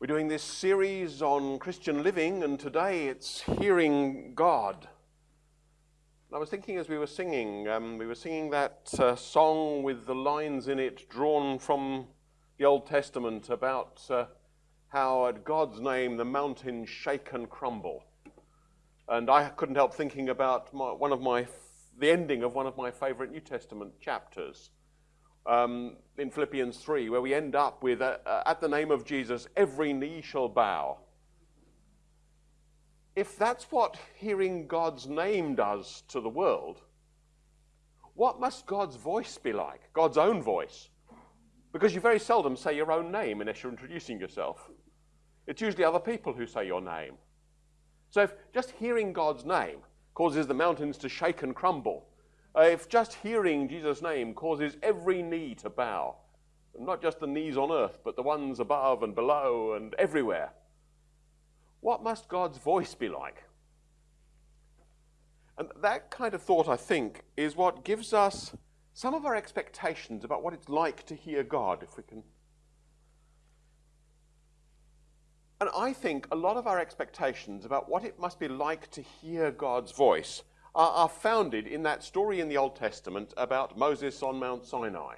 We're doing this series on Christian living, and today it's Hearing God. I was thinking as we were singing, um, we were singing that uh, song with the lines in it drawn from the Old Testament about uh, how at God's name the mountains shake and crumble. And I couldn't help thinking about my, one of my, the ending of one of my favorite New Testament chapters um, in Philippians 3, where we end up with, uh, uh, at the name of Jesus, every knee shall bow. If that's what hearing God's name does to the world, what must God's voice be like? God's own voice. Because you very seldom say your own name unless you're introducing yourself. It's usually other people who say your name. So if just hearing God's name causes the mountains to shake and crumble, uh, if just hearing Jesus' name causes every knee to bow, not just the knees on earth, but the ones above and below and everywhere, what must God's voice be like? And that kind of thought, I think, is what gives us some of our expectations about what it's like to hear God, if we can. And I think a lot of our expectations about what it must be like to hear God's voice are, are founded in that story in the Old Testament about Moses on Mount Sinai.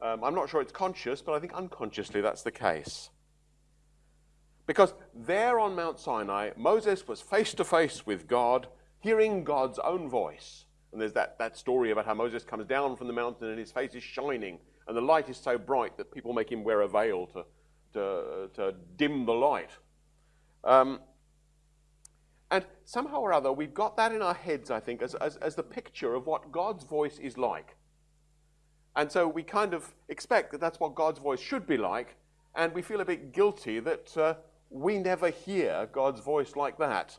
Um, I'm not sure it's conscious, but I think unconsciously that's the case. Because there on Mount Sinai, Moses was face to face with God, hearing God's own voice. And there's that, that story about how Moses comes down from the mountain and his face is shining, and the light is so bright that people make him wear a veil to, to, to dim the light. Um, and somehow or other, we've got that in our heads, I think, as, as, as the picture of what God's voice is like. And so we kind of expect that that's what God's voice should be like, and we feel a bit guilty that uh, we never hear God's voice like that.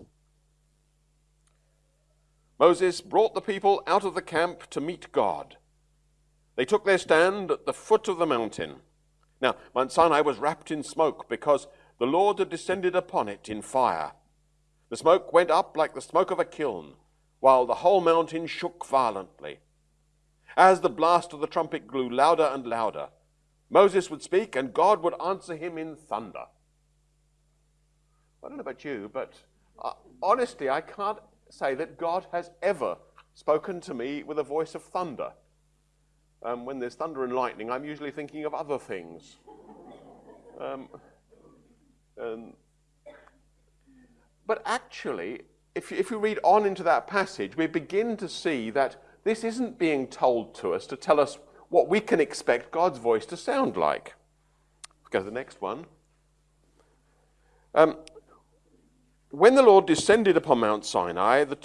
Moses brought the people out of the camp to meet God. They took their stand at the foot of the mountain. Now, Mount Sinai was wrapped in smoke because the Lord had descended upon it in fire. The smoke went up like the smoke of a kiln, while the whole mountain shook violently. As the blast of the trumpet grew louder and louder, Moses would speak and God would answer him in thunder. I don't know about you, but uh, honestly, I can't say that God has ever spoken to me with a voice of thunder. Um, when there's thunder and lightning, I'm usually thinking of other things. Um, and but actually, if you, if you read on into that passage, we begin to see that this isn't being told to us to tell us what we can expect God's voice to sound like. Let's go to the next one. Um, when the Lord descended upon Mount Sinai the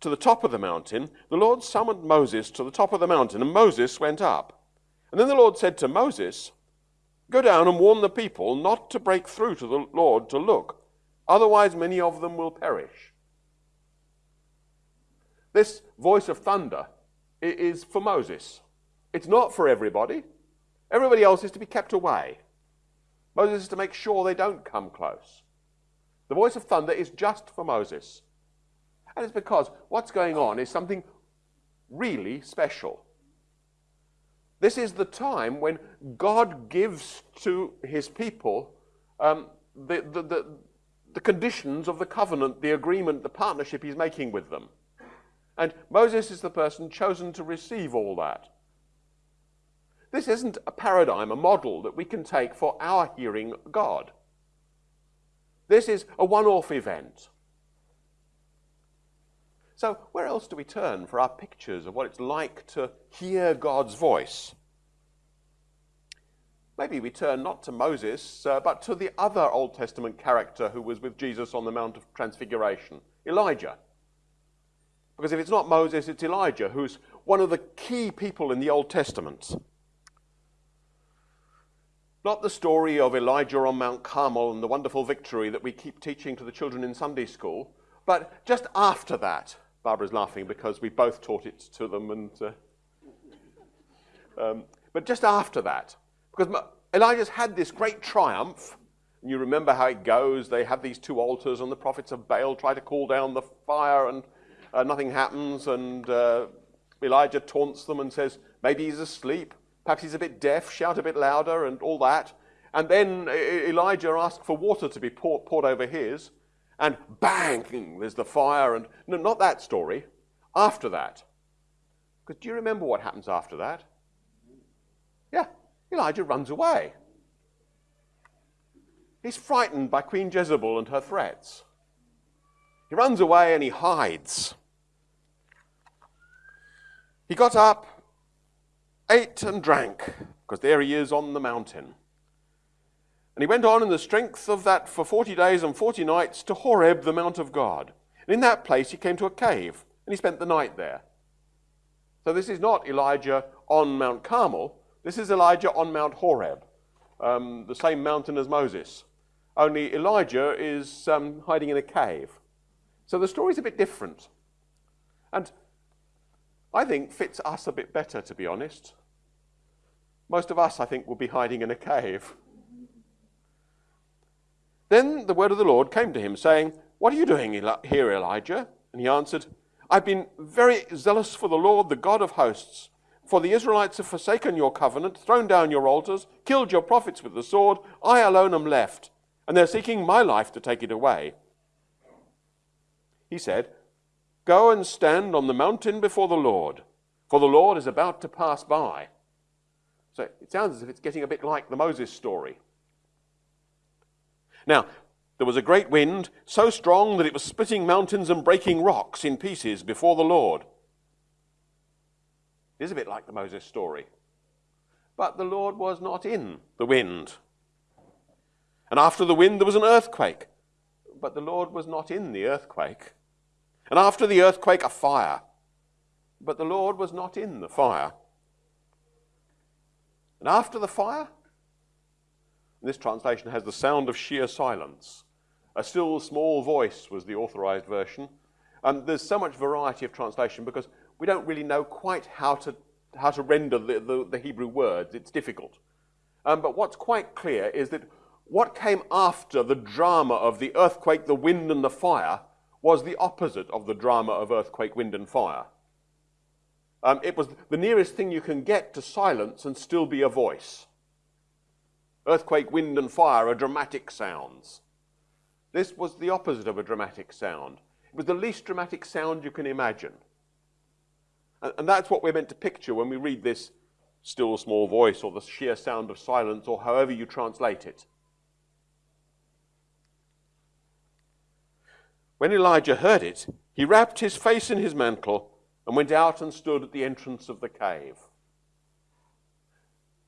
to the top of the mountain, the Lord summoned Moses to the top of the mountain, and Moses went up. And then the Lord said to Moses, Go down and warn the people not to break through to the Lord to look Otherwise, many of them will perish. This voice of thunder is for Moses. It's not for everybody. Everybody else is to be kept away. Moses is to make sure they don't come close. The voice of thunder is just for Moses. And it's because what's going on is something really special. This is the time when God gives to his people um, the, the, the, the conditions of the covenant, the agreement, the partnership he's making with them. And Moses is the person chosen to receive all that. This isn't a paradigm, a model that we can take for our hearing God. This is a one off event. So, where else do we turn for our pictures of what it's like to hear God's voice? Maybe we turn not to Moses, uh, but to the other Old Testament character who was with Jesus on the Mount of Transfiguration, Elijah. Because if it's not Moses, it's Elijah, who's one of the key people in the Old Testament. Not the story of Elijah on Mount Carmel and the wonderful victory that we keep teaching to the children in Sunday school, but just after that. Barbara's laughing because we both taught it to them, and uh, um, but just after that, because Elijah's had this great triumph. And you remember how it goes. They have these two altars, and the prophets of Baal try to call down the fire, and uh, nothing happens. And uh, Elijah taunts them and says, maybe he's asleep. Perhaps he's a bit deaf. Shout a bit louder, and all that. And then Elijah asks for water to be poured, poured over his, and bang, there's the fire. And no, not that story. After that. Because do you remember what happens after that? Yeah, Elijah runs away. He's frightened by Queen Jezebel and her threats. He runs away and he hides. He got up, ate and drank, because there he is on the mountain. And he went on in the strength of that for forty days and forty nights to Horeb, the mount of God. And in that place he came to a cave, and he spent the night there. So this is not Elijah on Mount Carmel, this is Elijah on Mount Horeb, um, the same mountain as Moses. Only Elijah is um, hiding in a cave. So the story's a bit different. And I think fits us a bit better, to be honest. Most of us, I think, will be hiding in a cave. Then the word of the Lord came to him, saying, What are you doing here, Elijah? And he answered, I've been very zealous for the Lord, the God of hosts. For the Israelites have forsaken your covenant, thrown down your altars, killed your prophets with the sword. I alone am left, and they're seeking my life to take it away. He said, Go and stand on the mountain before the Lord, for the Lord is about to pass by. So it sounds as if it's getting a bit like the Moses story. Now, there was a great wind, so strong that it was splitting mountains and breaking rocks in pieces before the Lord. It is a bit like the Moses story. But the Lord was not in the wind. And after the wind, there was an earthquake. But the Lord was not in the earthquake. And after the earthquake, a fire. But the Lord was not in the fire. And after the fire, this translation has the sound of sheer silence. A still small voice was the authorized version. And there's so much variety of translation because we don't really know quite how to, how to render the, the, the Hebrew words. It's difficult. Um, but what's quite clear is that what came after the drama of the earthquake, the wind, and the fire was the opposite of the drama of earthquake, wind, and fire. Um, it was the nearest thing you can get to silence and still be a voice. Earthquake, wind, and fire are dramatic sounds. This was the opposite of a dramatic sound. It was the least dramatic sound you can imagine. And, and that's what we're meant to picture when we read this still small voice or the sheer sound of silence or however you translate it. When Elijah heard it, he wrapped his face in his mantle and went out and stood at the entrance of the cave.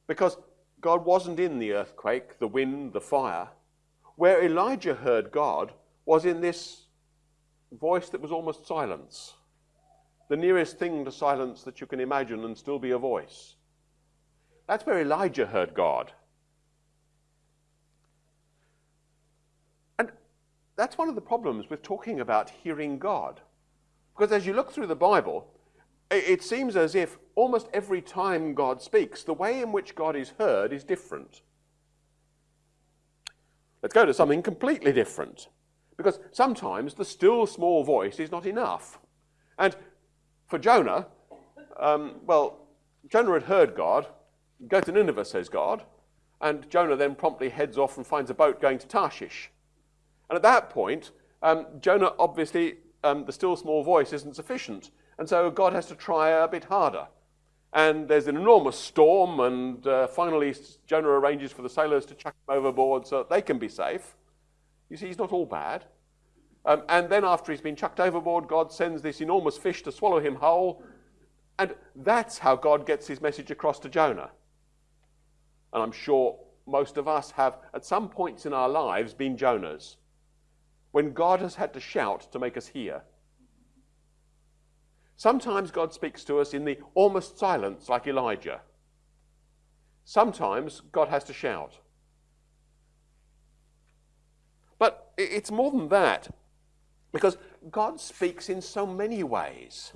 Because God wasn't in the earthquake, the wind, the fire. Where Elijah heard God was in this voice that was almost silence. The nearest thing to silence that you can imagine and still be a voice. That's where Elijah heard God. And that's one of the problems with talking about hearing God. Because as you look through the Bible, it seems as if almost every time God speaks, the way in which God is heard is different. Let's go to something completely different. Because sometimes the still small voice is not enough. And for Jonah, um, well, Jonah had heard God. Go to Nineveh, says God. And Jonah then promptly heads off and finds a boat going to Tarshish. And at that point, um, Jonah obviously, um, the still small voice isn't sufficient. And so God has to try a bit harder. And there's an enormous storm, and uh, finally Jonah arranges for the sailors to chuck him overboard so that they can be safe. You see, he's not all bad. Um, and then after he's been chucked overboard, God sends this enormous fish to swallow him whole. And that's how God gets his message across to Jonah. And I'm sure most of us have, at some points in our lives, been Jonahs. When God has had to shout to make us hear. Sometimes God speaks to us in the almost silence, like Elijah. Sometimes God has to shout. But it's more than that, because God speaks in so many ways.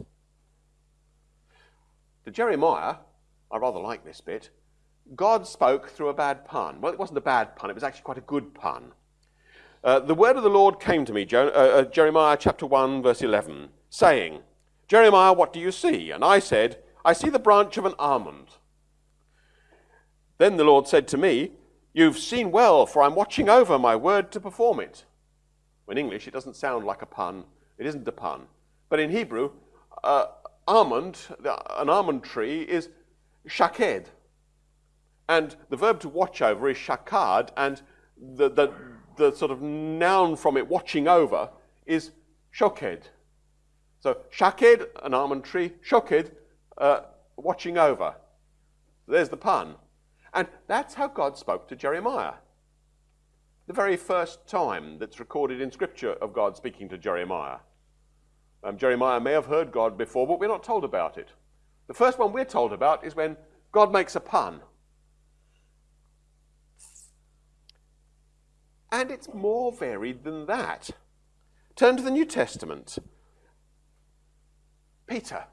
To Jeremiah, I rather like this bit, God spoke through a bad pun. Well, it wasn't a bad pun, it was actually quite a good pun. Uh, the word of the Lord came to me, uh, uh, Jeremiah chapter 1, verse 11, saying, Jeremiah, what do you see? And I said, I see the branch of an almond. Then the Lord said to me, You've seen well, for I'm watching over my word to perform it. In English, it doesn't sound like a pun. It isn't a pun. But in Hebrew, uh, almond, an almond tree, is shaked. And the verb to watch over is shakad, and the, the, the sort of noun from it, watching over, is shoked. So shaked, an almond tree, shoked, uh, watching over. There's the pun. And that's how God spoke to Jeremiah. The very first time that's recorded in Scripture of God speaking to Jeremiah. Um, Jeremiah may have heard God before, but we're not told about it. The first one we're told about is when God makes a pun. And it's more varied than that. Turn to the New Testament. Peter.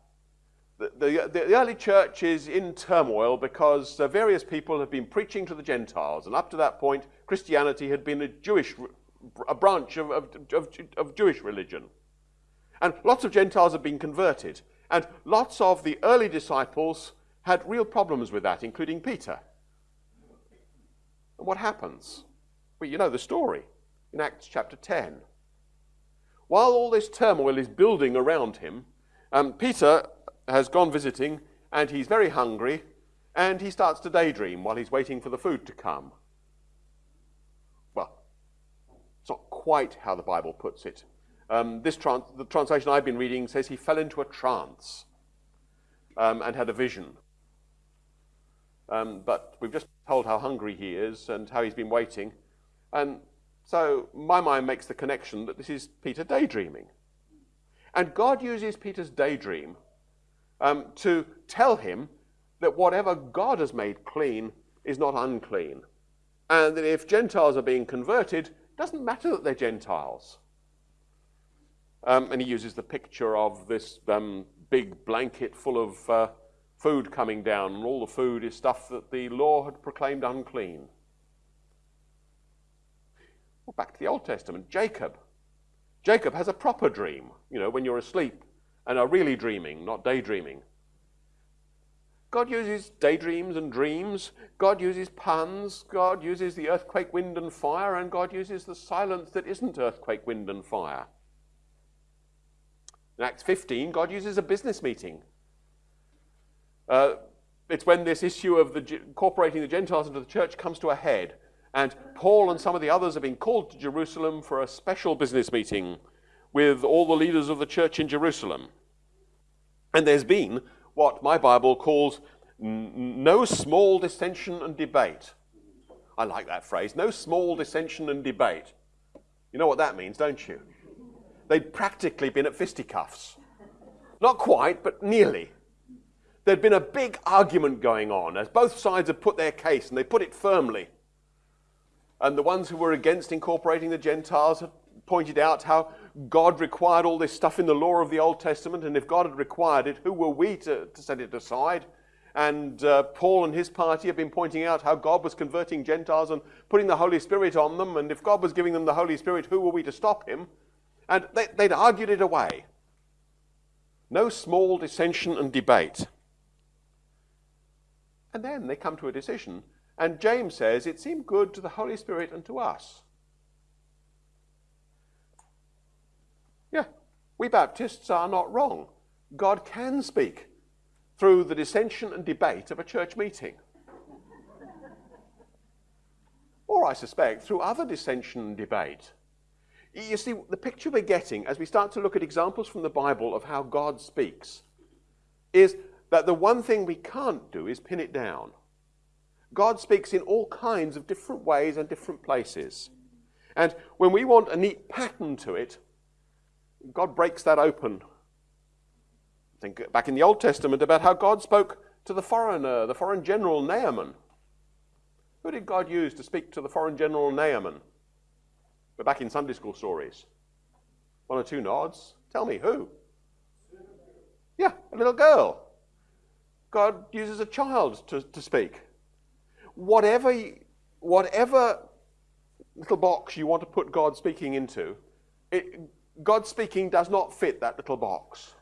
The, the, the, early church is in turmoil because uh, various people have been preaching to the Gentiles, and up to that point, Christianity had been a Jewish, a branch of, of, of, of Jewish religion. And lots of Gentiles have been converted. And lots of the early disciples had real problems with that, including Peter. And what happens? Well, you know the story in Acts chapter 10. While all this turmoil is building around him, um, Peter has gone visiting and he's very hungry and he starts to daydream while he's waiting for the food to come. Well, it's not quite how the Bible puts it. Um, this trans the translation I've been reading says he fell into a trance um, and had a vision. Um, but we've just told how hungry he is and how he's been waiting. And so my mind makes the connection that this is Peter daydreaming. And God uses Peter's daydream um, to tell him that whatever God has made clean is not unclean. And that if Gentiles are being converted, it doesn't matter that they're Gentiles. Um, and he uses the picture of this um, big blanket full of uh, food coming down, and all the food is stuff that the law had proclaimed unclean. Well, back to the Old Testament, Jacob. Jacob has a proper dream, you know, when you're asleep and are really dreaming, not daydreaming. God uses daydreams and dreams. God uses puns. God uses the earthquake, wind, and fire. And God uses the silence that isn't earthquake, wind, and fire. In Acts 15, God uses a business meeting. Uh, it's when this issue of the, incorporating the Gentiles into the church comes to a head. And Paul and some of the others have been called to Jerusalem for a special business meeting with all the leaders of the church in Jerusalem. And there's been what my Bible calls no small dissension and debate. I like that phrase, no small dissension and debate. You know what that means, don't you? They'd practically been at fisticuffs. Not quite, but nearly. There'd been a big argument going on as both sides had put their case and they put it firmly. And the ones who were against incorporating the Gentiles had pointed out how God required all this stuff in the law of the Old Testament, and if God had required it, who were we to, to set it aside? And uh, Paul and his party have been pointing out how God was converting Gentiles and putting the Holy Spirit on them, and if God was giving them the Holy Spirit, who were we to stop him? And they, they'd argued it away. No small dissension and debate. And then they come to a decision, and James says it seemed good to the Holy Spirit and to us. Yeah, we Baptists are not wrong. God can speak through the dissension and debate of a church meeting. or, I suspect, through other dissension and debate. You see, the picture we're getting as we start to look at examples from the Bible of how God speaks is that the one thing we can't do is pin it down. God speaks in all kinds of different ways and different places. And when we want a neat pattern to it, God breaks that open. Think back in the Old Testament about how God spoke to the foreigner, the foreign general Naaman. Who did God use to speak to the foreign general Naaman? We're back in Sunday school stories. One or two nods. Tell me who? Yeah, a little girl. God uses a child to, to speak. Whatever, whatever little box you want to put God speaking into, it, God speaking does not fit that little box.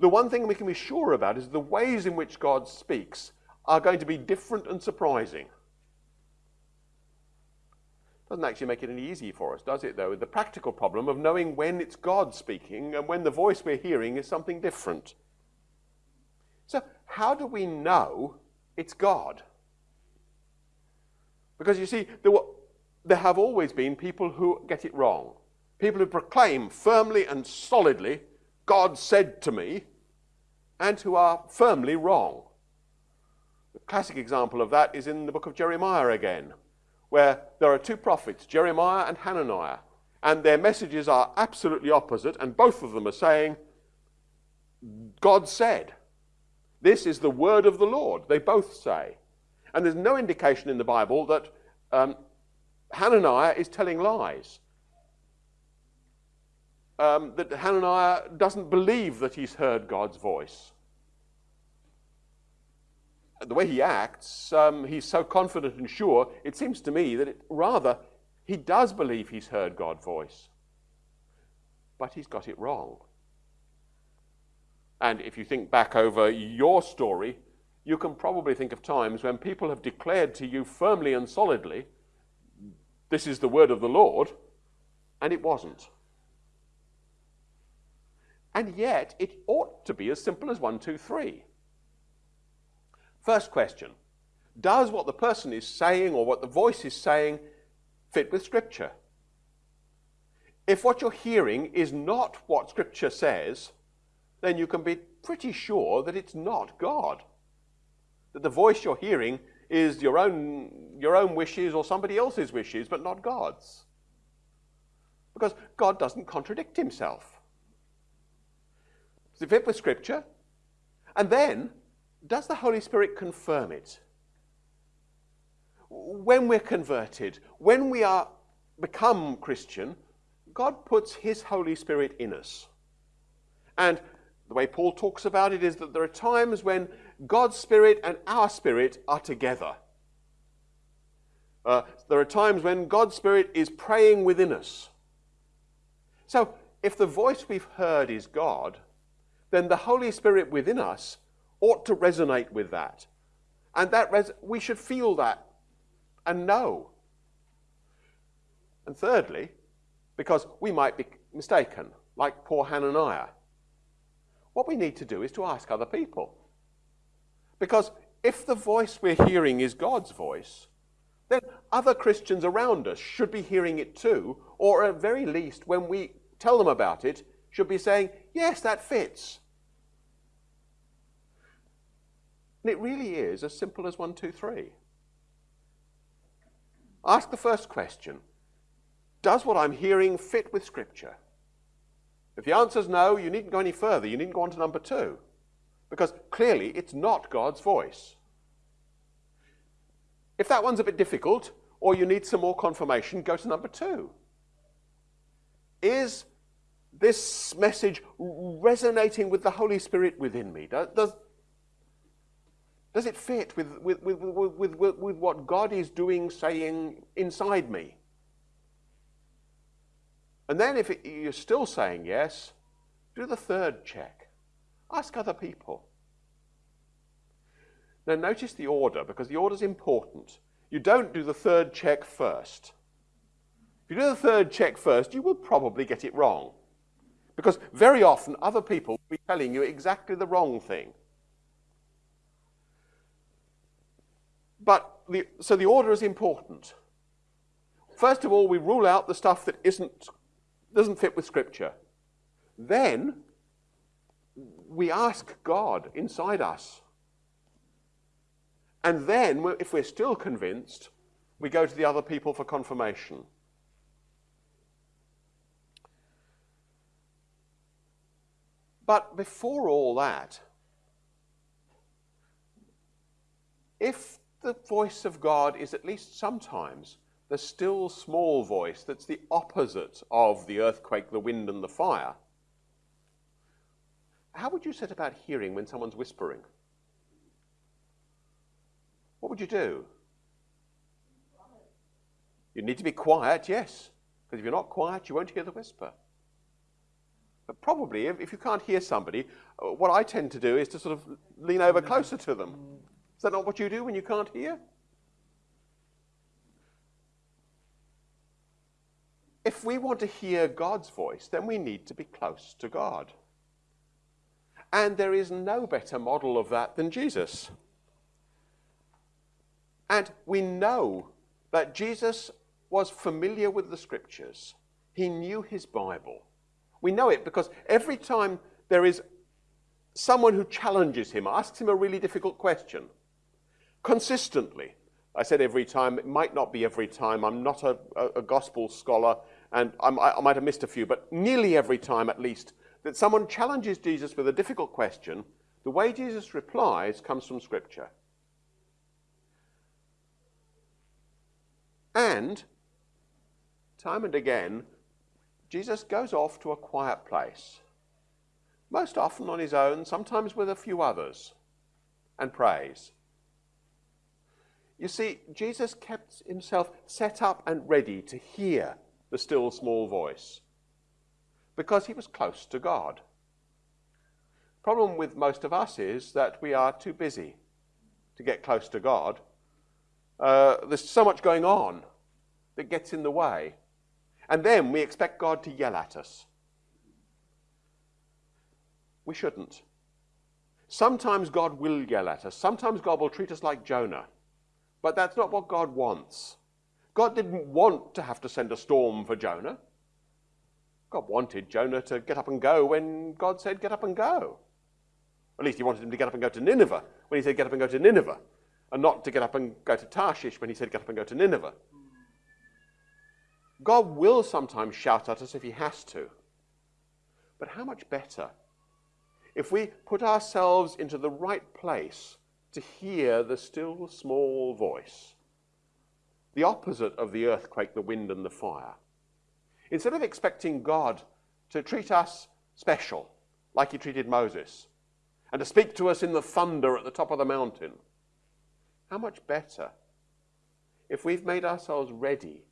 The one thing we can be sure about is the ways in which God speaks are going to be different and surprising. Doesn't actually make it any easier for us, does it, though? The practical problem of knowing when it's God speaking and when the voice we're hearing is something different. So, how do we know it's God? Because you see, there, were, there have always been people who get it wrong. People who proclaim firmly and solidly, God said to me, and who are firmly wrong. The classic example of that is in the book of Jeremiah again where there are two prophets, Jeremiah and Hananiah, and their messages are absolutely opposite, and both of them are saying, God said. This is the word of the Lord, they both say. And there's no indication in the Bible that um, Hananiah is telling lies. Um, that Hananiah doesn't believe that he's heard God's voice the way he acts, um, he's so confident and sure, it seems to me that it, rather he does believe he's heard God's voice. But he's got it wrong. And if you think back over your story, you can probably think of times when people have declared to you firmly and solidly, this is the word of the Lord, and it wasn't. And yet, it ought to be as simple as one, two, three. First question Does what the person is saying or what the voice is saying fit with Scripture? If what you're hearing is not what Scripture says, then you can be pretty sure that it's not God. That the voice you're hearing is your own, your own wishes or somebody else's wishes, but not God's. Because God doesn't contradict himself. Does it fit with Scripture? And then, does the Holy Spirit confirm it? When we're converted, when we are become Christian, God puts his Holy Spirit in us. And the way Paul talks about it is that there are times when God's Spirit and our Spirit are together. Uh, there are times when God's Spirit is praying within us. So, if the voice we've heard is God, then the Holy Spirit within us ought to resonate with that. And that res- we should feel that and know. And thirdly, because we might be mistaken, like poor Hananiah, what we need to do is to ask other people. Because if the voice we're hearing is God's voice, then other Christians around us should be hearing it too, or at very least, when we tell them about it, should be saying, Yes, that fits. And it really is as simple as one, two, three. Ask the first question Does what I'm hearing fit with Scripture? If the answer is no, you needn't go any further. You needn't go on to number two. Because clearly it's not God's voice. If that one's a bit difficult, or you need some more confirmation, go to number two. Is this message resonating with the Holy Spirit within me? Does, does, it fit with, with, with, with, with, with what God is doing, saying inside me? And then, if it, you're still saying yes, do the third check. Ask other people. Now, notice the order because the order is important. You don't do the third check first. If you do the third check first, you will probably get it wrong. Because very often, other people will be telling you exactly the wrong thing. But the, so the order is important. First of all, we rule out the stuff that isn't, doesn't fit with Scripture. Then we ask God inside us. And then, if we're still convinced, we go to the other people for confirmation. But before all that, if the voice of God is at least sometimes the still small voice that's the opposite of the earthquake, the wind, and the fire. How would you set about hearing when someone's whispering? What would you do? You need to be quiet, yes, because if you're not quiet, you won't hear the whisper. But probably, if, if you can't hear somebody, uh, what I tend to do is to sort of lean over closer to them is that not what you do when you can't hear? if we want to hear God's voice, then we need to be close to God. And there is no better model of that than Jesus. And we know that Jesus was familiar with the scriptures, he knew his Bible. We know it because every time there is someone who challenges him, asks him a really difficult question, consistently, I said every time, it might not be every time, I'm not a, a, a gospel scholar, and I, I might have missed a few, but nearly every time at least, that someone challenges Jesus with a difficult question, the way Jesus replies comes from Scripture. And time and again, Jesus goes off to a quiet place, most often on his own, sometimes with a few others, and prays. You see, Jesus kept himself set up and ready to hear the still small voice because he was close to God. Problem with most of us is that we are too busy to get close to God. Uh, there's so much going on that gets in the way. And then we expect God to yell at us. We shouldn't. Sometimes God will yell at us. Sometimes God will treat us like Jonah. But that's not what God wants. God didn't want to have to send a storm for Jonah. God wanted Jonah to get up and go when God said, Get up and go. At least he wanted him to get up and go to Nineveh when he said, Get up and go to Nineveh, and not to get up and go to Tarshish when he said, Get up and go to Nineveh. God will sometimes shout at us if he has to. But how much better if we put ourselves into the right place to hear the still small voice, the opposite of the earthquake, the wind, and the fire? Instead of expecting God to treat us special, like he treated Moses, and to speak to us in the thunder at the top of the mountain, how much better if we've made ourselves ready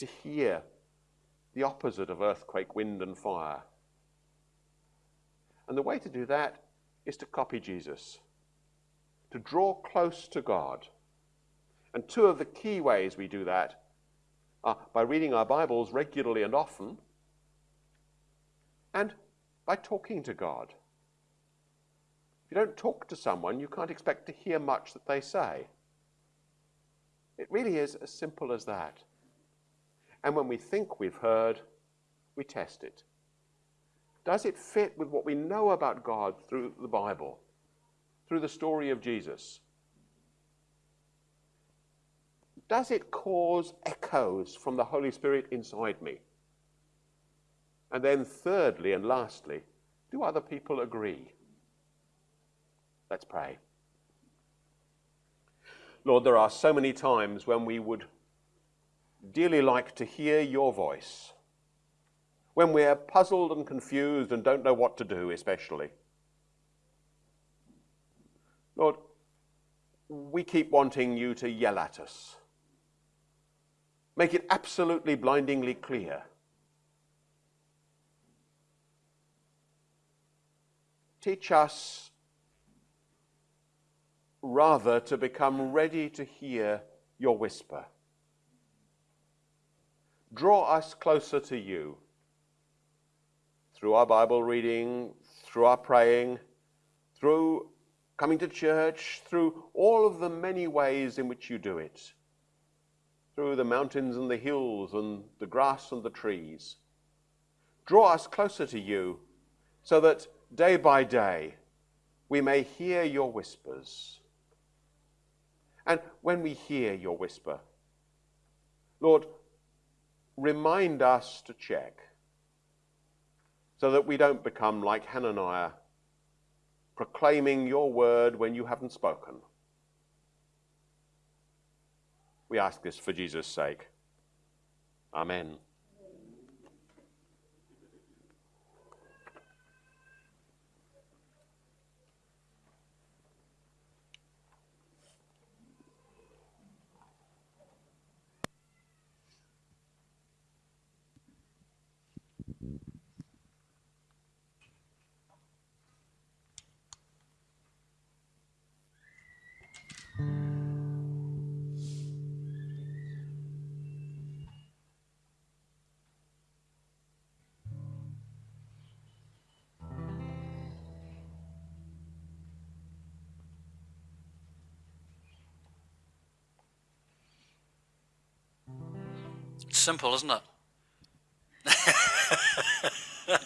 to hear the opposite of earthquake, wind, and fire? And the way to do that is to copy Jesus, to draw close to God. And two of the key ways we do that are by reading our Bibles regularly and often, and by talking to God. If you don't talk to someone, you can't expect to hear much that they say. It really is as simple as that. And when we think we've heard, we test it. Does it fit with what we know about God through the Bible, through the story of Jesus? does it cause echoes from the Holy Spirit inside me? And then, thirdly and lastly, do other people agree? Let's pray. Lord, there are so many times when we would dearly like to hear your voice, when we're puzzled and confused and don't know what to do, especially. Lord, we keep wanting you to yell at us Make it absolutely blindingly clear. Teach us rather to become ready to hear your whisper. Draw us closer to you through our Bible reading, through our praying, through coming to church, through all of the many ways in which you do it through the mountains and the hills and the grass and the trees. Draw us closer to you so that day by day we may hear your whispers. And when we hear your whisper, Lord, remind us to check so that we don't become like Hananiah, proclaiming your word when you haven't spoken. We ask this for Jesus' sake. Amen. Simple, isn't it?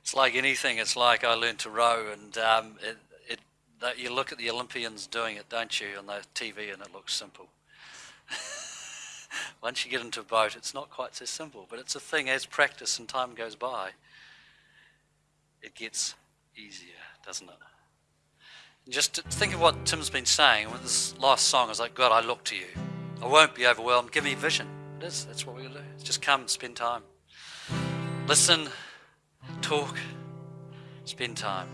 it's like anything. It's like I learned to row, and um, it, it, that you look at the Olympians doing it, don't you, on the TV, and it looks simple. Once you get into a boat, it's not quite so simple, but it's a thing as practice and time goes by, it gets easier, doesn't it? And just think of what Tim's been saying with this last song. It's like, God, I look to you. I won't be overwhelmed. Give me vision. It is. That's what we're going to do. Just come, spend time. Listen, talk, spend time.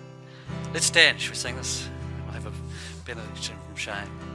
Let's stand. Should we sing this? I have a benediction from Shane.